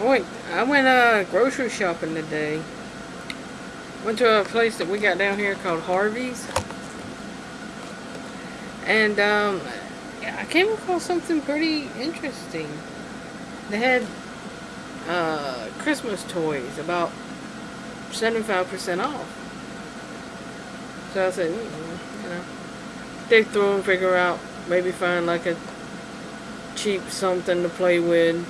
I went, I went uh, grocery shopping today. Went to a place that we got down here called Harvey's. And um, I came across something pretty interesting. They had uh, Christmas toys about 75% off. So I said, mm, you know, dig through and figure out, maybe find like a cheap something to play with.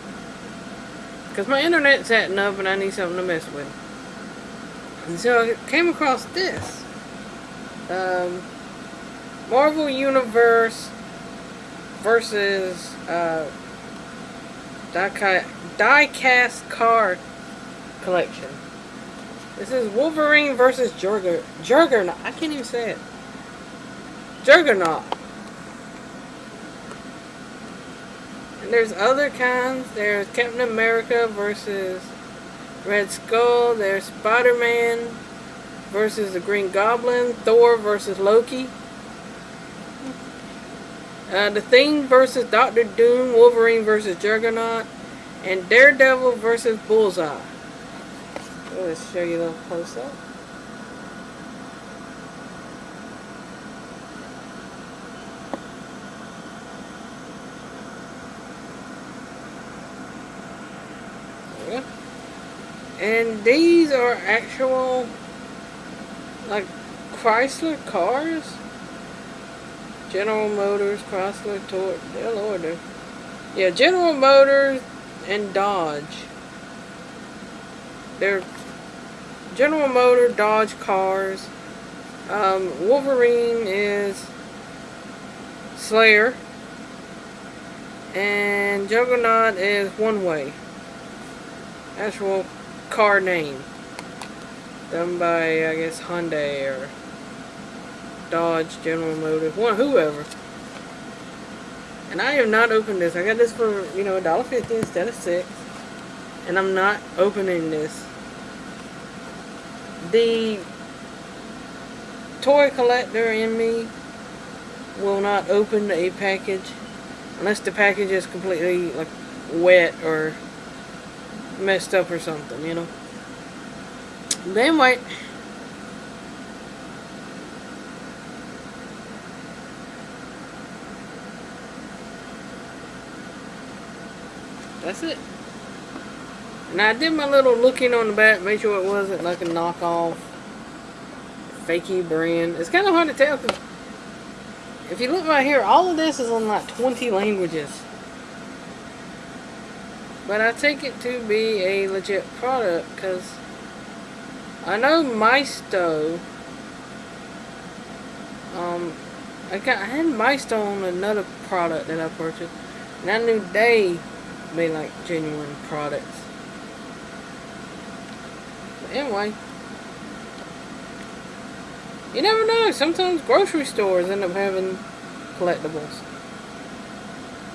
Because my internet's acting up and I need something to mess with. And so I came across this. Um, Marvel Universe versus uh, die-cast car collection. This is Wolverine versus Jugger Juggernaut. I can't even say it. Juggernaut. And there's other kinds. There's Captain America versus Red Skull. There's Spider-Man versus the Green Goblin. Thor versus Loki. Uh, the Thing versus Doctor Doom, Wolverine versus Juggernaut, and Daredevil versus Bullseye. Let's show you a little close And these are actual, like, Chrysler cars. General Motors, Chrysler, Toyota, they'll order. Yeah, General Motors and Dodge. They're General Motor, Dodge cars. Um, Wolverine is Slayer. And Juggernaut is One Way. Actual car name. Done by, I guess, Hyundai or Dodge, General Motors, one whoever. And I have not opened this. I got this for, you know, $1.50 instead of 6 And I'm not opening this. The toy collector in me will not open a package unless the package is completely like wet or messed up or something, you know. But anyway, That's it. And I did my little looking on the back, make sure it wasn't like a knockoff, fakey brand. It's kind of hard to tell if you look right here, all of this is on like 20 languages. But I take it to be a legit product because I know Maisto. Um, I got I had Maisto on another product that I purchased, and I knew they made like genuine products. But anyway, you never know. Sometimes grocery stores end up having collectibles.